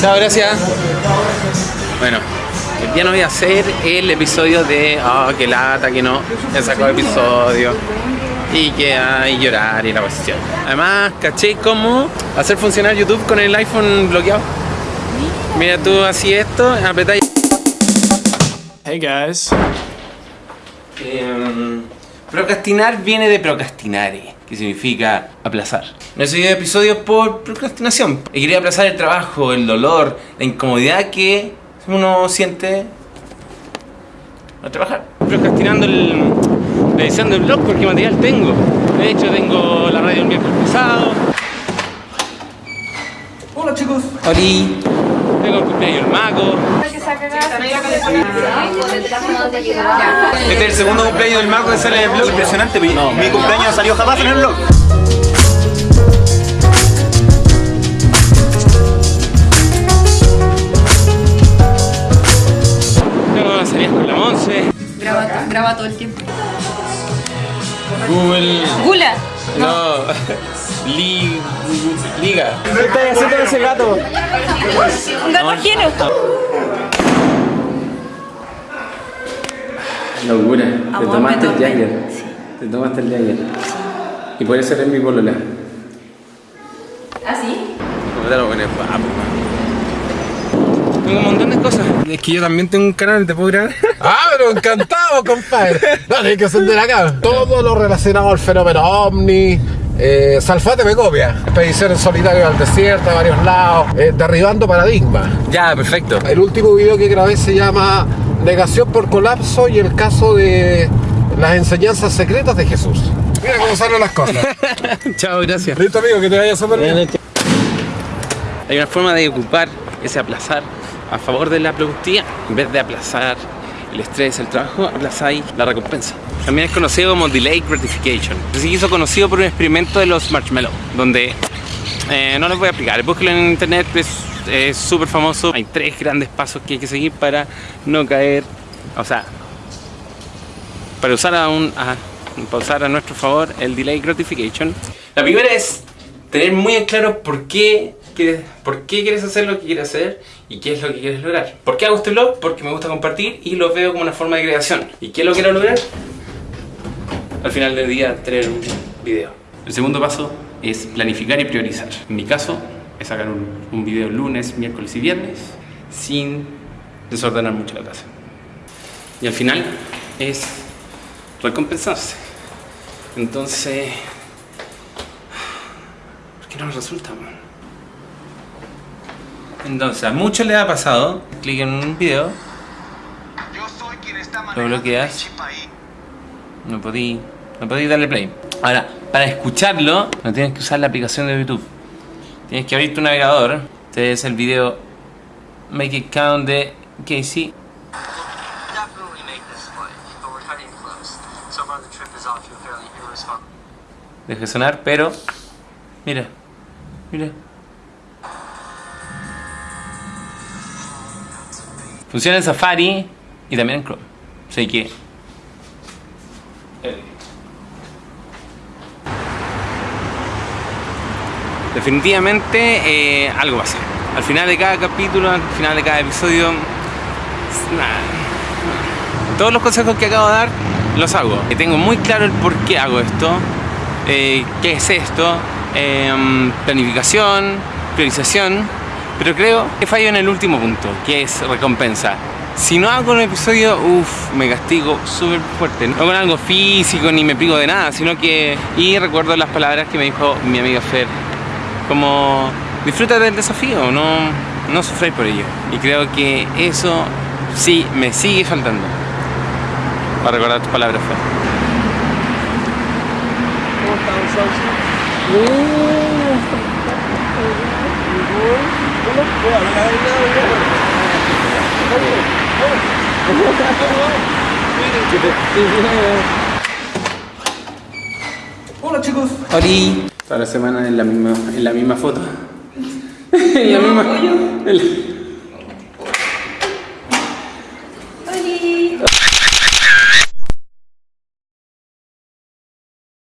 Chao, gracias. Bueno, hoy día no voy a hacer el episodio de oh, que lata, que no, he sacado episodio y que hay llorar y la cuestión. Además, caché cómo hacer funcionar YouTube con el iPhone bloqueado. Mira tú así esto, apretáis. Hey guys. Em, procrastinar viene de procrastinare, que significa aplazar. No he subido episodios por procrastinación. He querido aplazar el trabajo, el dolor, la incomodidad que uno siente al trabajar. Procrastinando el, la edición del blog porque material tengo. De hecho tengo la radio el miércoles pasado. Hola chicos. Oli. El cumpleaños del mago. Este es el segundo cumpleaños del mago que sale en el blog. Impresionante, mi, mi cumpleaños no salió jamás en el blog. Las salidas con la Monse. Graba, graba todo el tiempo. Google. ¡Gula! No. Li- Liga. ¿Qué estás haciendo con ese gato? Un gato ajeno. Locura. Te tomaste el. Jagger. Te tomaste el Jagger. Y por eso eres mi polola. ¿Ah, sí? Tengo un montón de cosas. Es que yo también tengo un canal, ¿te puedo grabar? Ah, pero encantado, compadre. Dale, hay que encender acá. Todo lo relacionado al fenómeno ovni. Eh, Salfate me copia. Expedición en solitario al desierto, a varios lados. eh, derribando paradigmas. ya, perfecto. El último video que grabé se llama Negación por colapso y el caso de las enseñanzas secretas de Jesús. Mira cómo salen las cosas. Chao, gracias. Listo, amigo, que te vaya súper bien. Hay una forma de ocupar ese aplazar a favor de la productividad. En vez de aplazar el estrés, el trabajo, aplazáis la recompensa. También es conocido como Delayed Gratification. Se hizo conocido por un experimento de los marshmallow, donde eh, no les voy a explicar, búsquelo en internet, es súper famoso. Hay tres grandes pasos que hay que seguir para no caer, o sea, para usar a, un, a, para usar a nuestro favor el Delayed Gratification. La primera es tener muy en claro por qué por qué quieres hacer lo que quieres hacer y qué es lo que quieres lograr. ¿Por qué hago este blog? Porque me gusta compartir y lo veo como una forma de creación. ¿Y qué lo quiero lograr? Al final del día tener un video. El segundo paso es planificar y priorizar. En mi caso es sacar un, un video lunes, miércoles y viernes sin desordenar mucho la casa. Y al final es recompensarse. Entonces, ¿por qué no resulta? man? Entonces, a muchos les ha pasado, clic en un video, lo bloqueas, no podí, no podí darle play. Ahora, para escucharlo, no tienes que usar la aplicación de YouTube. Tienes que abrir tu navegador. Este es el video Make It Count de Casey. Deje sonar, pero mira, mira. Funciona en Safari y también en Chrome. Así que. Definitivamente eh, algo pasa. Al final de cada capítulo, al final de cada episodio, todos los consejos que acabo de dar los hago. Tengo muy claro el por qué hago esto, eh, qué es esto, em, planificación, priorización, pero creo que fallo en el último punto, que es recompensa. Si no hago un episodio, uff, me castigo súper fuerte. No con algo físico ni me privo de nada, sino que... Y recuerdo las palabras que me dijo mi amiga Fer, como disfruta del desafío, no, no sufráis por ello. Y creo que eso sí me sigue faltando. Para recordar tus palabras, Fer. Hola chicos. Ori. Toda la semana en la misma, en la misma foto. en la misma. en la-